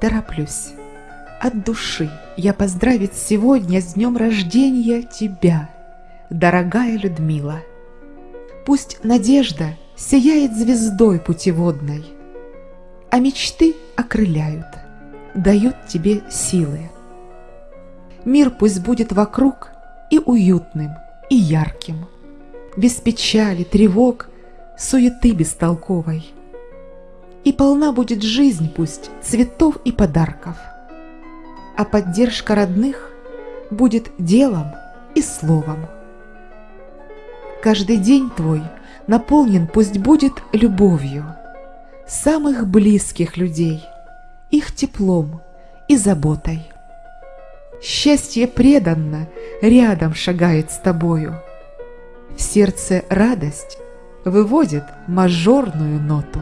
Тороплюсь. От души я поздравить сегодня с днем рождения тебя, дорогая Людмила. Пусть надежда сияет звездой путеводной, а мечты окрыляют, дают тебе силы. Мир пусть будет вокруг и уютным, и ярким, без печали, тревог, суеты бестолковой. И полна будет жизнь пусть цветов и подарков, а поддержка родных будет делом и словом. Каждый день твой наполнен пусть будет любовью самых близких людей, их теплом и заботой. Счастье преданно рядом шагает с тобою. В сердце радость выводит мажорную ноту.